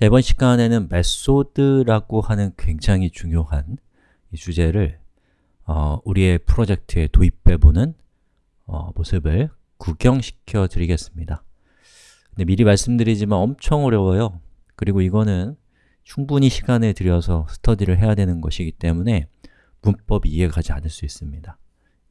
자, 이번 시간에는 메소드라고 하는 굉장히 중요한 이 주제를 어, 우리의 프로젝트에 도입해보는 어, 모습을 구경시켜 드리겠습니다. 근데 미리 말씀드리지만 엄청 어려워요. 그리고 이거는 충분히 시간을 들여서 스터디를 해야 되는 것이기 때문에 문법이 이해가 가지 않을 수 있습니다.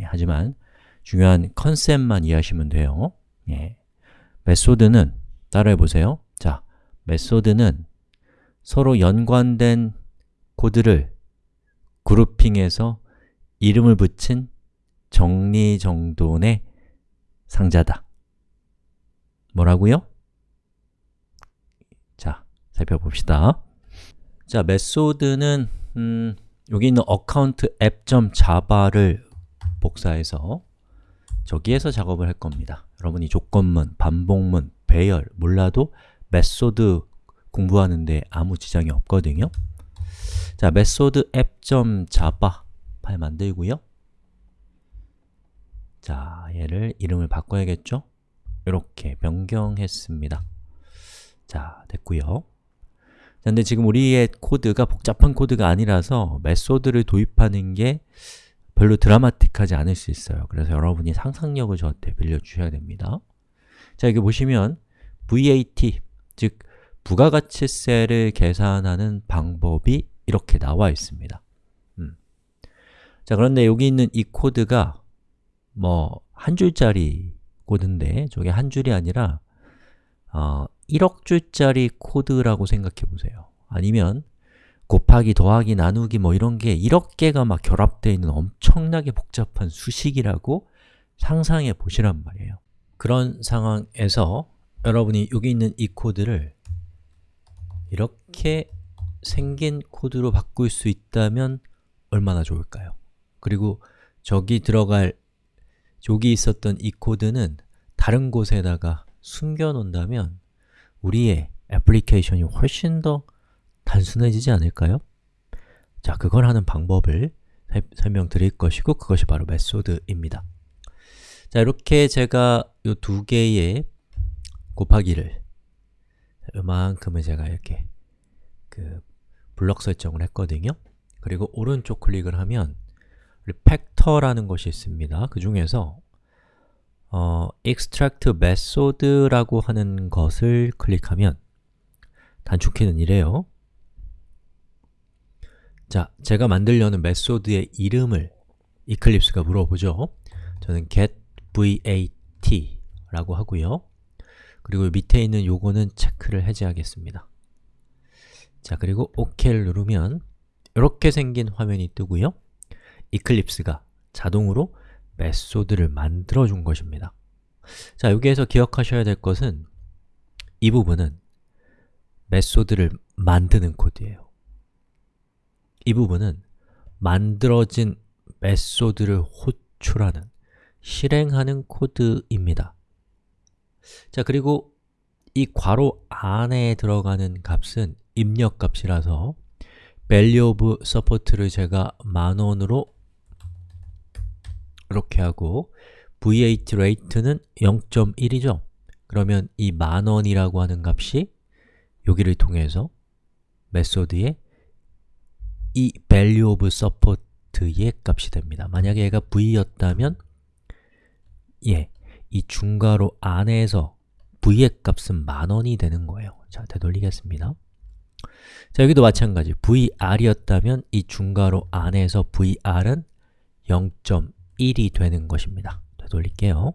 예, 하지만 중요한 컨셉만 이해하시면 돼요. 예. method는 따라해 보세요. 자, method는 서로 연관된 코드를 grouping해서 이름을 붙인 정리정돈의 상자다. 뭐라고요? 자, 살펴봅시다. 자, method는 음, 여기 있는 account app.java를 복사해서 저기에서 작업을 할 겁니다. 여러분이 조건문, 반복문, 배열 몰라도 method 공부하는데 아무 지장이 없거든요. 자, method app.java 파일 만들고요. 자, 얘를 이름을 바꿔야겠죠? 이렇게 변경했습니다. 자, 됐고요. 근데 지금 우리의 코드가 복잡한 코드가 아니라서 method를 도입하는 게 별로 드라마틱하지 않을 수 있어요. 그래서 여러분이 상상력을 저한테 빌려주셔야 됩니다. 자, 여기 보시면 VAT, 즉 부가가치세를 계산하는 방법이 이렇게 나와 있습니다. 음. 자, 그런데 여기 있는 이 코드가 뭐 한 줄짜리 코드인데 저게 한 줄이 아니라 어, 1억 줄짜리 코드라고 생각해 보세요. 아니면 곱하기, 더하기, 나누기 뭐 이런 게 1억 개가 막 결합되어 있는 엄청나게 복잡한 수식이라고 상상해 보시란 말이에요. 그런 상황에서 여러분이 여기 있는 이 코드를 이렇게 생긴 코드로 바꿀 수 있다면 얼마나 좋을까요? 그리고 저기 들어갈 여기 있었던 이 코드는 다른 곳에다가 숨겨 놓는다면 우리의 애플리케이션이 훨씬 더 단순해지지 않을까요? 자, 그걸 하는 방법을 설명드릴 것이고 그것이 바로 메소드입니다. 자, 이렇게 제가 이 두 개의 곱하기를 이만큼을 제가 이렇게 그 블럭 설정을 했거든요. 그리고 오른쪽 클릭을 하면 팩터라는 것이 있습니다. 그 중에서 어, extract method라고 하는 것을 클릭하면 단축키는 이래요. 자, 제가 만들려는 메소드의 이름을 이클립스가 물어보죠. 저는 get vat 라고 하고요. 그리고 밑에 있는 요거는 체크를 해제하겠습니다. 자, 그리고 OK를 누르면 이렇게 생긴 화면이 뜨고요. 이클립스가 자동으로 method를 만들어 준 것입니다. 자, 여기에서 기억하셔야 될 것은 이 부분은 method를 만드는 코드예요. 이 부분은 만들어진 method를 호출하는, 실행하는 코드입니다. 자, 그리고 이 괄호 안에 들어가는 값은 입력 값이라서 value of support를 제가 만원으로 이렇게 하고 VAT rate는 0.1이죠. 그러면 이 만원이라고 하는 값이 여기를 통해서 메소드의 이 value of support의 값이 됩니다. 만약에 얘가 v였다면 예, 이 중괄호 안에서 v의 값은 만원이 되는 거예요. 자, 되돌리겠습니다. 자, 여기도 마찬가지 vr이었다면 이 중괄호 안에서 vr은 0.1이 되는 것입니다. 되돌릴게요.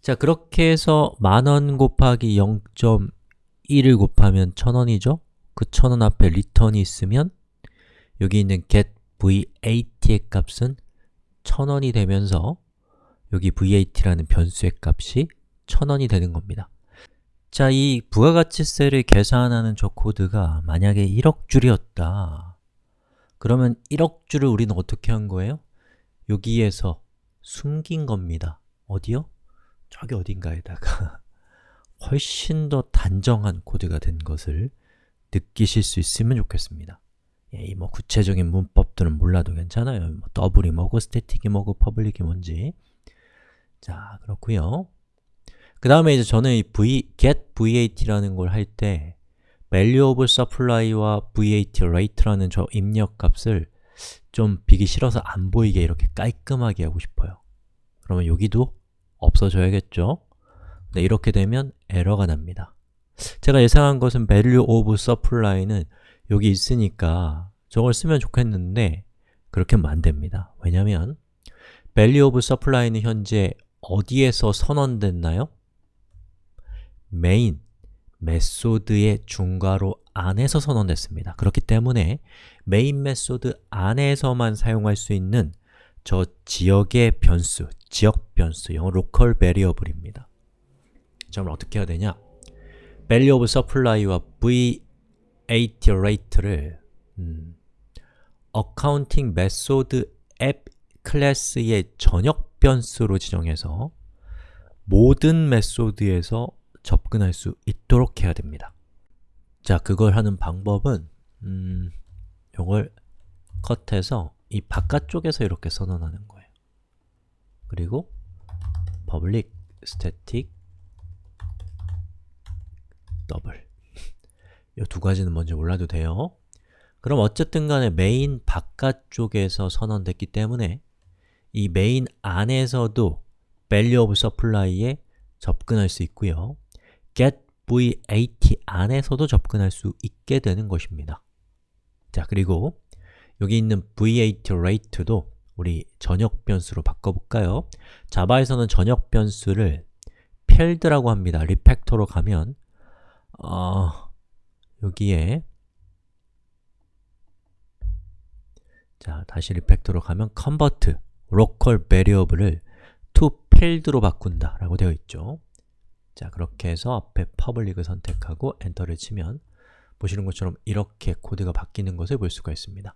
자, 그렇게 해서 만원 곱하기 0.1을 곱하면 1000원이죠? 그 1000원 앞에 리턴이 있으면 여기 있는 get vat의 값은 1000원이 되면서 여기 vat라는 변수의 값이 1000원이 되는 겁니다. 자, 이 부가가치세를 계산하는 저 코드가 만약에 1억 줄이었다. 그러면 1억 줄을 우리는 어떻게 한 거예요? 여기에서 숨긴 겁니다. 어디요? 저기 어딘가에다가 훨씬 더 단정한 코드가 된 것을 느끼실 수 있으면 좋겠습니다. 예, 이뭐 구체적인 문법들은 몰라도 괜찮아요. 뭐 double이 뭐고, static이 뭐고, public이 뭔지 자, 그렇고요. 그 다음에 이제 저는 이 v, get vat라는 걸 할 때 value of supply와 VAT rate라는 저 입력 값을 좀 비기 싫어서 안 보이게 이렇게 깔끔하게 하고 싶어요. 그러면 여기도 없어져야겠죠? 네, 이렇게 되면 에러가 납니다. 제가 예상한 것은 value of supply는 여기 있으니까 저걸 쓰면 좋겠는데 그렇게 하면 안 됩니다. 왜냐면 value of supply는 현재 어디에서 선언됐나요? main, method의 중괄호 안에서 선언됐습니다. 그렇기 때문에 main method 안에서만 사용할 수 있는 저 지역의 변수, 지역 변수, 영어 local variable입니다. 자, 그럼 어떻게 해야 되냐? value of supply와 VAT rate를 음, accounting method 클래스의 전역 변수로 지정해서 모든 메소드에서 접근할 수 있도록 해야 됩니다. 자, 그걸 하는 방법은 음, 이걸 컷해서 이 바깥쪽에서 이렇게 선언하는 거예요. 그리고 public static 더블 이 두 가지는 먼저 몰라도 돼요. 그럼 어쨌든 간에 메인 바깥쪽에서 선언됐기 때문에 이 메인 안에서도 value of supply에 접근할 수 있고요. get VAT 안에서도 접근할 수 있게 되는 것입니다. 자, 그리고 여기 있는 VAT rate도 우리 전역 변수로 바꿔볼까요? 자바에서는 전역 변수를 field라고 합니다. 리팩터로 가면 어, 여기에 자, 다시 리팩터로 가면 convert local variable을 to field로 바꾼다 라고 되어 있죠. 자, 그렇게 해서 앞에 public을 선택하고 엔터를 치면 보시는 것처럼 이렇게 코드가 바뀌는 것을 볼 수가 있습니다.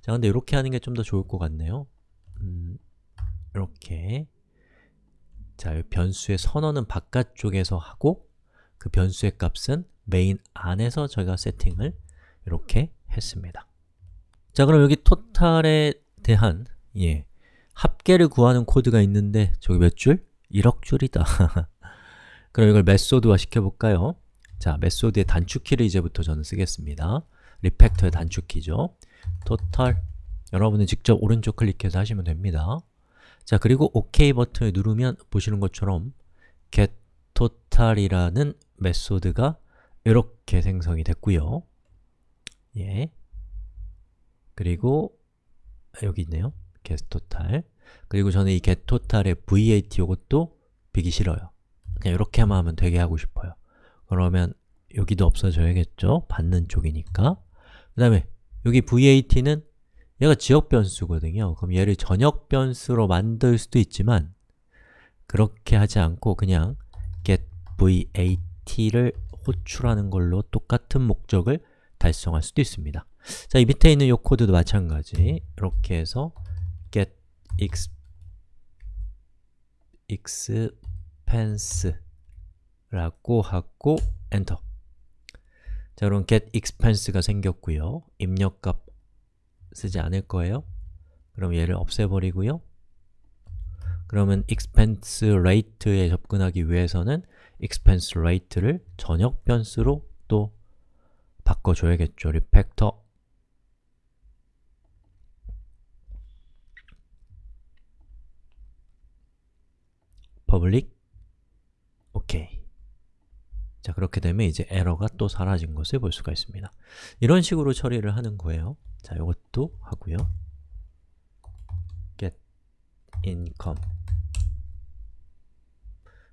자, 근데 이렇게 하는 게 좀 더 좋을 것 같네요. 음, 이렇게 자, 변수의 선언은 바깥쪽에서 하고 그 변수의 값은 메인 안에서 저희가 세팅을 이렇게 했습니다. 자, 그럼 여기 total에 대한 예, 합계를 구하는 코드가 있는데 저기 몇 줄? 1억 줄이다. 그럼 이걸 method화 시켜볼까요? 자, method의 단축키를 이제부터 저는 쓰겠습니다. 리팩터의 단축키죠. total 여러분은 직접 오른쪽 클릭해서 하시면 됩니다. 자, 그리고 OK 버튼을 누르면 보시는 것처럼 get total이라는 메소드가 이렇게 생성이 됐고요. 예. 그리고 여기 있네요. get total. 그리고 저는 이 get total의 VAT 이것도 비기 싫어요. 그냥 이렇게만 하면 되게 하고 싶어요. 그러면 여기도 없어져야겠죠? 받는 쪽이니까. 그 다음에 여기 VAT는 얘가 지역 변수거든요. 그럼 얘를 전역 변수로 만들 수도 있지만 그렇게 하지 않고 그냥 get VAT를 호출하는 걸로 똑같은 목적을 달성할 수도 있습니다. 자, 이 밑에 있는 이 코드도 마찬가지. 이렇게 해서 get x expense라고 하고 엔터. 자, 그럼 get expense가 생겼고요. 입력값 쓰지 않을 거예요. 그럼 얘를 없애버리고요. 그러면 expense rate에 접근하기 위해서는 expense rate를 전역 변수로 또 바꿔줘야겠죠. 리 public? 오케이 자 그렇게 되면 이제 에러가 또 사라진 것을 볼 수가 있습니다. 이런 식으로 처리를 하는 거예요. 자 이것도 하고요. Get income.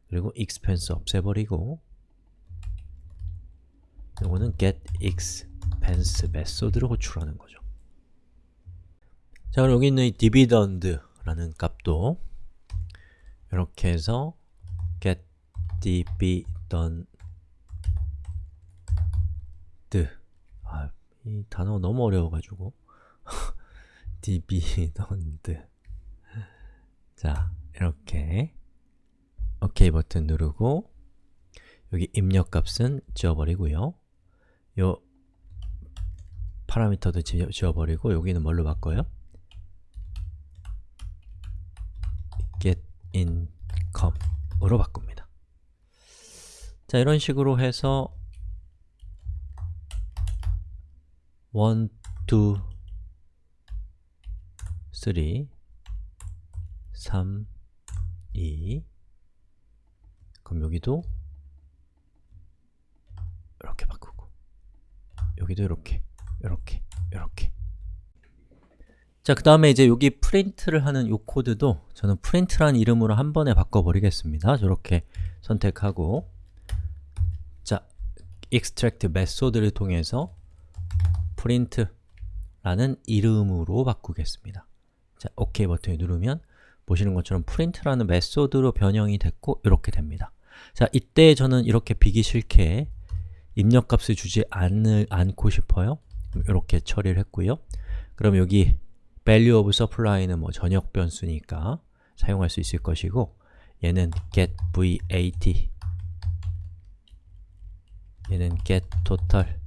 그리고 expense 없애버리고 이거는 get expense 메소드를 호출하는 거죠. 자 그럼 여기 있는 이 dividend라는 값도 이렇게 해서 get dividend 아, 이 단어 너무 어려워가지고. dividend 자, 이렇게. OK 버튼 누르고 여기 입력값은 지워버리고요. 요 파라미터도 지워버리고 여기는 뭘로 바꿔요? get income으로 바꿉니다. 자, 이런 식으로 해서 1, 2, 3, 3, 2 그럼 여기도 이렇게 바꾸고 여기도 이렇게, 이렇게, 이렇게 자, 그 다음에 이제 여기 프린트를 하는 이 코드도 저는 프린트란 이름으로 한 번에 바꿔버리겠습니다. 저렇게 선택하고 자, extract 메소드를 통해서 print라는 이름으로 바꾸겠습니다. 자, OK 버튼을 누르면 보시는 것처럼 print라는 메소드로 변형이 됐고 이렇게 됩니다. 자, 이때 저는 이렇게 비기 싫게 입력값을 주지 않을, 않고 싶어요. 이렇게 처리를 했고요. 그럼 여기 value of supply는 뭐 전역 변수니까 사용할 수 있을 것이고 얘는 get vat 얘는 get total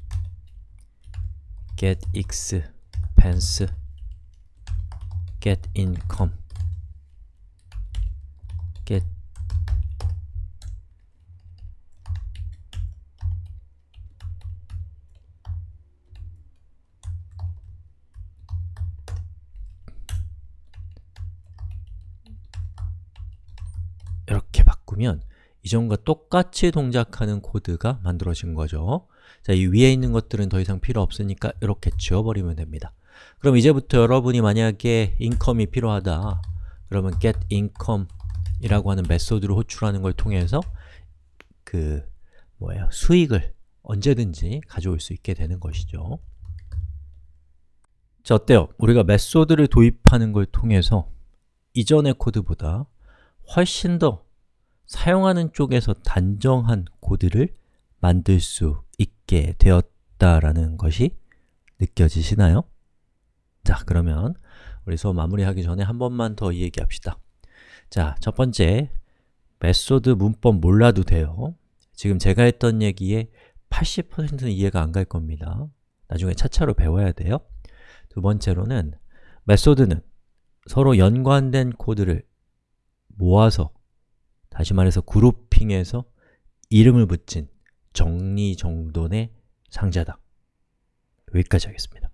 get expense get income get 바꾸면 이전과 똑같이 동작하는 코드가 만들어진 거죠. 자, 이 위에 있는 것들은 더 이상 필요 없으니까 이렇게 지워버리면 됩니다. 그럼 이제부터 여러분이 만약에 income이 필요하다 그러면 get income 이라고 하는 메소드를 호출하는 걸 통해서 그 뭐예요? 수익을 언제든지 가져올 수 있게 되는 것이죠. 자, 어때요? 우리가 메소드를 도입하는 걸 통해서 이전의 코드보다 훨씬 더 사용하는 쪽에서 단정한 코드를 만들 수 있게 되었다라는 것이 느껴지시나요? 자, 그러면 우리 수업 마무리하기 전에 한 번만 더 이야기합시다. 자, 첫 번째, method 문법 몰라도 돼요. 지금 제가 했던 얘기에 80%는 이해가 안 갈 겁니다. 나중에 차차로 배워야 돼요. 두 번째로는 method는 서로 연관된 코드를 모아서 다시 말해서 grouping해서 이름을 붙인 정리정돈의 상자다. 여기까지 하겠습니다.